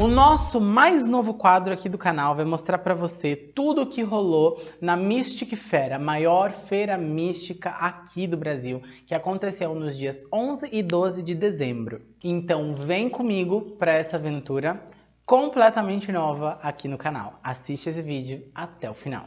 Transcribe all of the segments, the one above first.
O nosso mais novo quadro aqui do canal vai mostrar para você tudo o que rolou na Mystic Fair, a maior feira mística aqui do Brasil, que aconteceu nos dias 11 e 12 de dezembro. Então vem comigo para essa aventura completamente nova aqui no canal. Assiste esse vídeo até o final.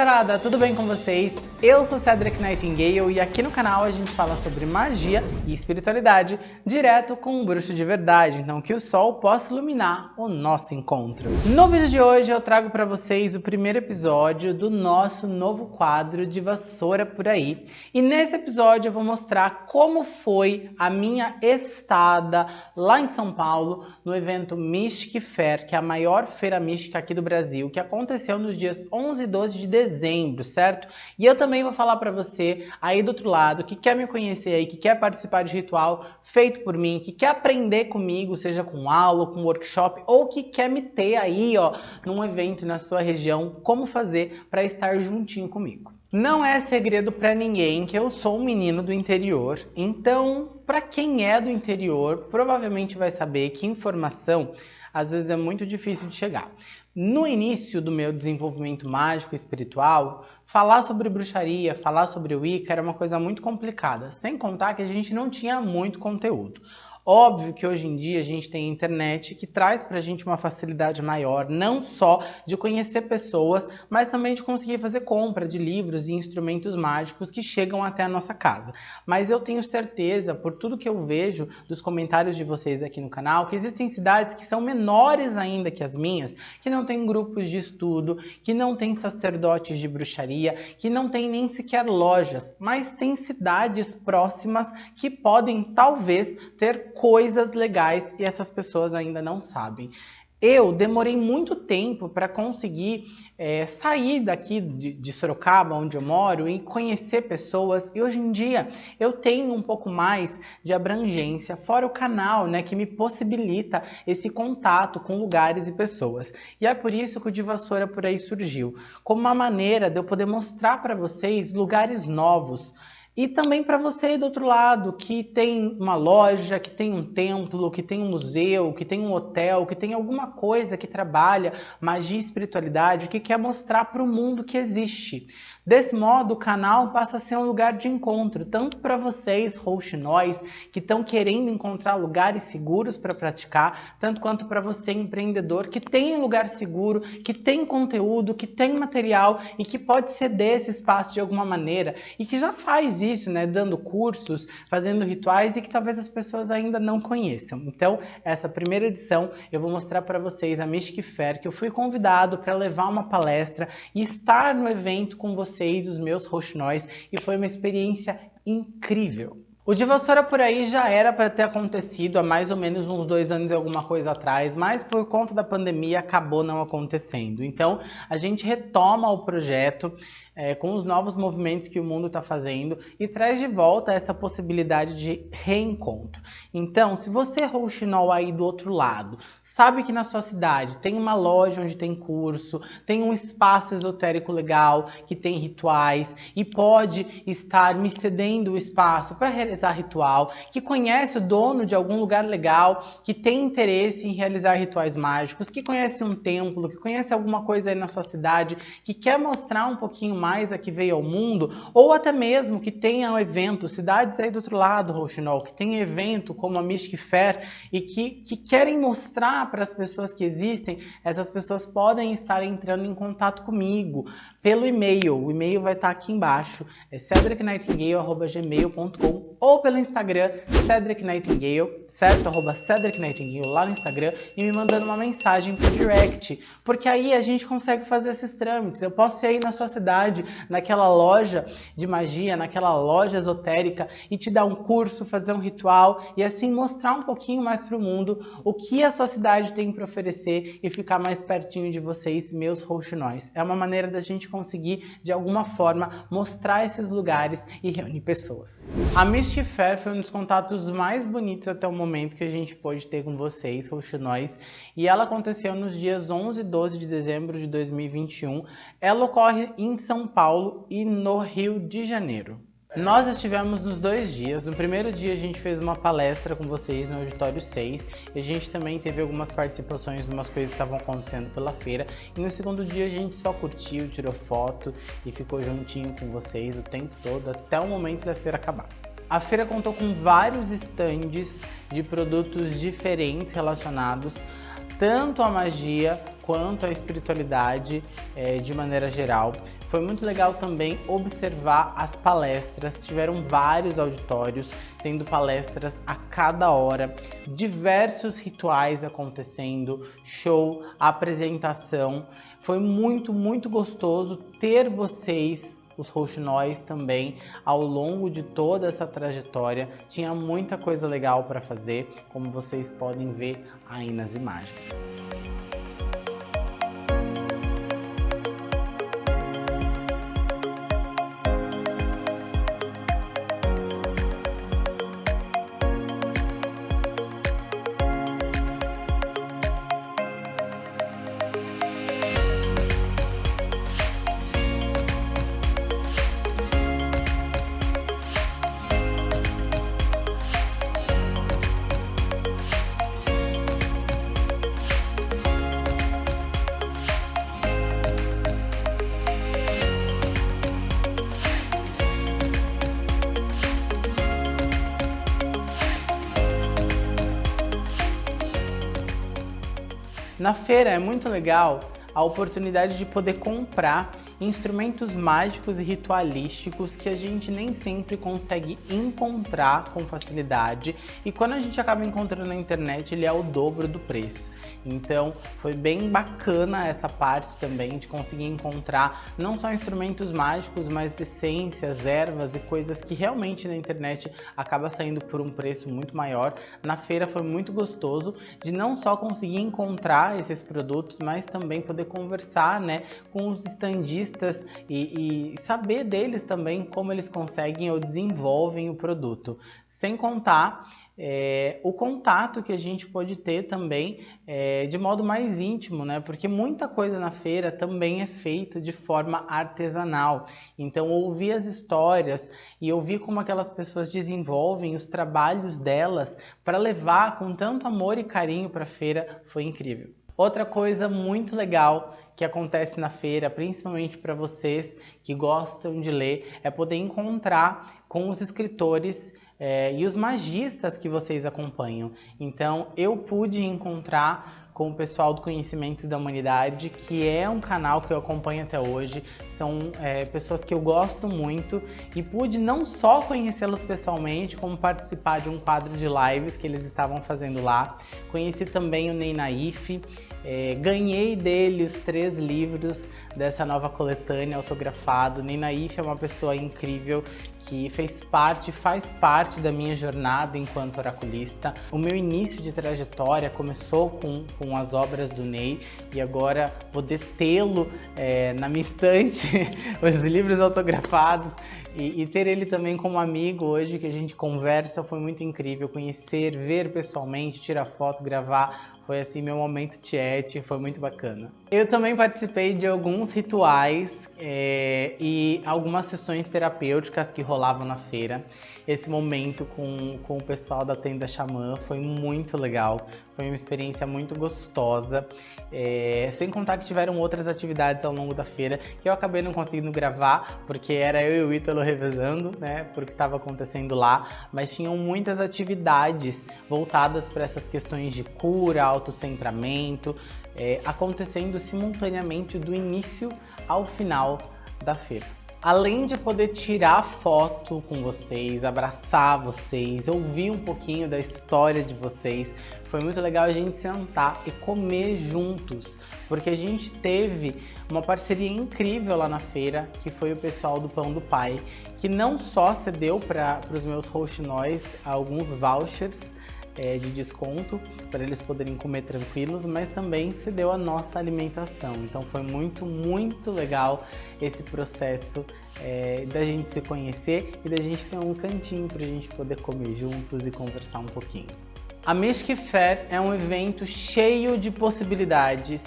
Bruxarada, tudo bem com vocês? Eu sou Cedric Nightingale e aqui no canal a gente fala sobre magia e espiritualidade direto com um bruxo de verdade, então que o sol possa iluminar o nosso encontro. No vídeo de hoje eu trago para vocês o primeiro episódio do nosso novo quadro de vassoura por aí. E nesse episódio eu vou mostrar como foi a minha estada lá em São Paulo no evento Mystic Fair, que é a maior feira mística aqui do Brasil, que aconteceu nos dias 11 e 12 de dezembro, certo? E eu também vou falar para você aí do outro lado, que quer me conhecer aí, que quer participar de ritual feito por mim, que quer aprender comigo, seja com aula, com workshop, ou que quer me ter aí, ó, num evento na sua região, como fazer para estar juntinho comigo. Não é segredo para ninguém que eu sou um menino do interior, então, para quem é do interior, provavelmente vai saber que informação às vezes é muito difícil de chegar. No início do meu desenvolvimento mágico espiritual, falar sobre bruxaria, falar sobre Wicca era uma coisa muito complicada, sem contar que a gente não tinha muito conteúdo. Óbvio que hoje em dia a gente tem a internet que traz para a gente uma facilidade maior, não só de conhecer pessoas, mas também de conseguir fazer compra de livros e instrumentos mágicos que chegam até a nossa casa. Mas eu tenho certeza, por tudo que eu vejo dos comentários de vocês aqui no canal, que existem cidades que são menores ainda que as minhas, que não têm grupos de estudo, que não têm sacerdotes de bruxaria, que não têm nem sequer lojas, mas tem cidades próximas que podem talvez ter coisas legais e essas pessoas ainda não sabem. Eu demorei muito tempo para conseguir é, sair daqui de, de, Sorocaba, onde eu moro, e conhecer pessoas. E hoje em dia eu tenho um pouco mais de abrangência, fora o canal, né, que me possibilita esse contato com lugares e pessoas. E é por isso que o De Vassoura por aí surgiu, como uma maneira de eu poder mostrar para vocês lugares novos, e também para você do outro lado, que tem uma loja, que tem um templo, que tem um museu, que tem um hotel, que tem alguma coisa que trabalha magia e espiritualidade, que quer mostrar para o mundo que existe. Desse modo, o canal passa a ser um lugar de encontro, tanto para vocês, rouxinóis, que estão querendo encontrar lugares seguros para praticar, tanto quanto para você, empreendedor, que tem um lugar seguro, que tem conteúdo, que tem material e que pode ceder esse espaço de alguma maneira e que já faz isso, né, dando cursos, fazendo rituais e que talvez as pessoas ainda não conheçam. Então, essa primeira edição eu vou mostrar para vocês a Mystic Fair, que eu fui convidado para levar uma palestra e estar no evento com vocês os meus roxinóis, e foi uma experiência incrível. O de vassoura por aí já era para ter acontecido há mais ou menos uns dois anos e alguma coisa atrás, mas por conta da pandemia acabou não acontecendo. Então a gente retoma o projeto é, com os novos movimentos que o mundo está fazendo e traz de volta essa possibilidade de reencontro. Então, se você é rouxinol aí do outro lado, sabe que na sua cidade tem uma loja onde tem curso, tem um espaço esotérico legal, que tem rituais e pode estar me cedendo o espaço para realizar ritual, que conhece o dono de algum lugar legal, que tem interesse em realizar rituais mágicos, que conhece um templo, que conhece alguma coisa aí na sua cidade, que quer mostrar um pouquinho mais a que veio ao mundo, ou até mesmo que tenha um evento, cidades aí do outro lado, Rouxinol, que tem evento como a Mystic Fair e que, que querem mostrar para as pessoas que existem, essas pessoas podem estar entrando em contato comigo pelo e-mail. O e-mail vai estar aqui embaixo, é cedricnightingale.gmail.com ou pelo Instagram, Cedric Nightingale, certo? Arroba Cedric Nightingale lá no Instagram e me mandando uma mensagem por direct, porque aí a gente consegue fazer esses trâmites. Eu posso ir aí na sua cidade, naquela loja de magia, naquela loja esotérica e te dar um curso, fazer um ritual e assim mostrar um pouquinho mais para o mundo o que a sua cidade tem para oferecer e ficar mais pertinho de vocês, meus rouxinóis. É uma maneira da gente conseguir, de alguma forma, mostrar esses lugares e reunir pessoas. A Mystic Fair foi um dos contatos mais bonitos até o momento que a gente pôde ter com vocês, roxinóis, e ela aconteceu nos dias 11 e 12 de dezembro de 2021. Ela ocorre em São Paulo e no Rio de Janeiro. Nós estivemos nos dois dias. No primeiro dia a gente fez uma palestra com vocês no Auditório 6 e a gente também teve algumas participações de umas coisas que estavam acontecendo pela feira. E no segundo dia a gente só curtiu, tirou foto e ficou juntinho com vocês o tempo todo até o momento da feira acabar. A feira contou com vários estandes de produtos diferentes relacionados tanto à magia quanto à espiritualidade é, de maneira geral. Foi muito legal também observar as palestras, tiveram vários auditórios, tendo palestras a cada hora, diversos rituais acontecendo, show, apresentação. Foi muito, muito gostoso ter vocês os rouxinóis também ao longo de toda essa trajetória. Tinha muita coisa legal para fazer, como vocês podem ver aí nas imagens. Na feira é muito legal a oportunidade de poder comprar instrumentos mágicos e ritualísticos que a gente nem sempre consegue encontrar com facilidade e quando a gente acaba encontrando na internet ele é o dobro do preço. Então foi bem bacana essa parte também de conseguir encontrar não só instrumentos mágicos, mas essências, ervas e coisas que realmente na internet acaba saindo por um preço muito maior. Na feira foi muito gostoso de não só conseguir encontrar esses produtos, mas também poder conversar né, com os estandistas e, e saber deles também como eles conseguem ou desenvolvem o produto. Sem contar é, o contato que a gente pode ter também é, de modo mais íntimo, né? Porque muita coisa na feira também é feita de forma artesanal. Então, ouvir as histórias e ouvir como aquelas pessoas desenvolvem os trabalhos delas para levar com tanto amor e carinho para a feira foi incrível. Outra coisa muito legal que acontece na feira, principalmente para vocês que gostam de ler, é poder encontrar com os escritores é, e os magistas que vocês acompanham. Então eu pude encontrar com o pessoal do Conhecimentos da Humanidade, que é um canal que eu acompanho até hoje. São é, pessoas que eu gosto muito e pude não só conhecê-los pessoalmente, como participar de um quadro de lives que eles estavam fazendo lá. Conheci também o Ney Naif, é, ganhei dele os três livros dessa nova coletânea autografado. Ney Naif é uma pessoa incrível que fez parte, faz parte da minha jornada enquanto oraculista. O meu início de trajetória começou com, com as obras do Ney. E agora poder tê-lo é, na minha estante, os livros autografados e, e, ter ele também como amigo hoje que a gente conversa foi muito incrível, conhecer, ver pessoalmente, tirar foto, gravar, foi assim meu momento chat, foi muito bacana. Eu também participei de alguns rituais é, e algumas sessões terapêuticas que rolavam na feira. Esse momento com, com o pessoal da tenda Xamã foi muito legal, foi uma experiência muito gostosa. É, sem contar que tiveram outras atividades ao longo da feira que eu acabei não conseguindo gravar, porque era eu e o Ítalo revezando, né, porque estava acontecendo lá, mas tinham muitas atividades voltadas para essas questões de cura, autocentramento, é, acontecendo simultaneamente do início ao final da feira. Além de poder tirar foto com vocês, abraçar vocês, ouvir um pouquinho da história de vocês, foi muito legal a gente sentar e comer juntos, porque a gente teve uma parceria incrível lá na feira, que foi o pessoal do Pão do Pai, que não só cedeu para os meus rouxinóis alguns vouchers, é, de desconto para eles poderem comer tranquilos, mas também se deu a nossa alimentação. Então foi muito, muito legal esse processo é, da gente se conhecer e da gente ter um cantinho para a gente poder comer juntos e conversar um pouquinho. A Mystic Fair é um evento cheio de possibilidades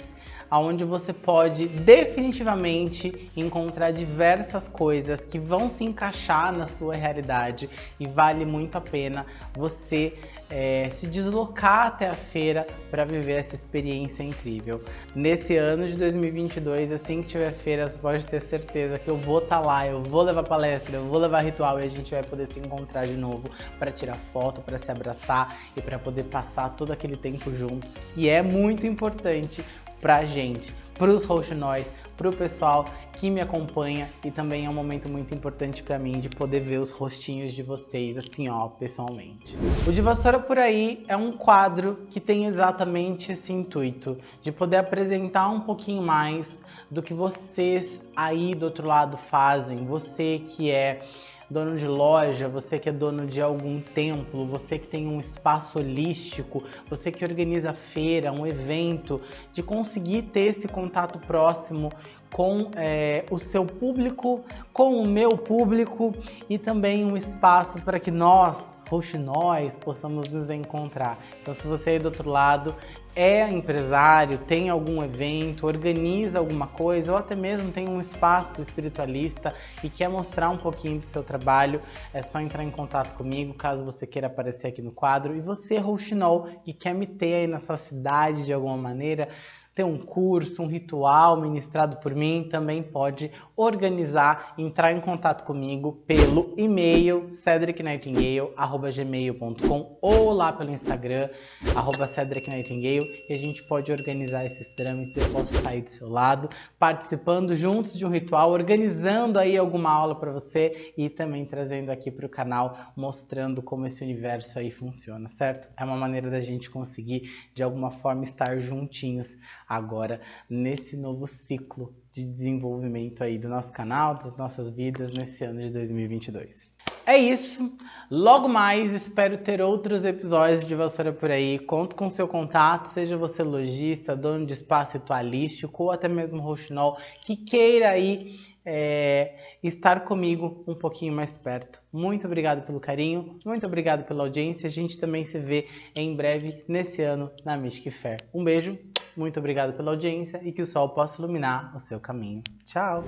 onde você pode definitivamente encontrar diversas coisas que vão se encaixar na sua realidade e vale muito a pena você é, se deslocar até a feira para viver essa experiência incrível. Nesse ano de 2022, assim que tiver feira, você pode ter certeza que eu vou estar tá lá, eu vou levar palestra, eu vou levar ritual e a gente vai poder se encontrar de novo para tirar foto, para se abraçar e para poder passar todo aquele tempo juntos, que é muito importante pra gente, pros roxinóis, pro pessoal que me acompanha e também é um momento muito importante para mim de poder ver os rostinhos de vocês assim ó, pessoalmente. O De Vassoura Por Aí é um quadro que tem exatamente esse intuito de poder apresentar um pouquinho mais do que vocês aí do outro lado fazem, você que é dono de loja, você que é dono de algum templo, você que tem um espaço holístico, você que organiza feira, um evento, de conseguir ter esse contato próximo com é, o seu público, com o meu público e também um espaço para que nós, roxinóis, possamos nos encontrar. Então se você é do outro lado é empresário, tem algum evento, organiza alguma coisa ou até mesmo tem um espaço espiritualista e quer mostrar um pouquinho do seu trabalho, é só entrar em contato comigo caso você queira aparecer aqui no quadro. E você, Rouxinol, e quer me ter aí na sua cidade de alguma maneira, ter um curso, um ritual ministrado por mim, também pode organizar, entrar em contato comigo pelo e-mail cedricnightingale.gmail.com ou lá pelo Instagram, arroba cedricnightingale, e a gente pode organizar esses trâmites, eu posso aí do seu lado, participando juntos de um ritual, organizando aí alguma aula para você e também trazendo aqui para o canal, mostrando como esse universo aí funciona, certo? É uma maneira da gente conseguir, de alguma forma, estar juntinhos agora nesse novo ciclo de desenvolvimento aí do nosso canal, das nossas vidas nesse ano de 2022. É isso, logo mais espero ter outros episódios de Vassoura por aí, conto com seu contato, seja você lojista, dono de espaço ritualístico ou até mesmo roxinol, que queira aí é, estar comigo um pouquinho mais perto. Muito obrigado pelo carinho, muito obrigado pela audiência, a gente também se vê em breve nesse ano na Mystic Fair. Um beijo, muito obrigado pela audiência e que o sol possa iluminar o seu caminho. Tchau!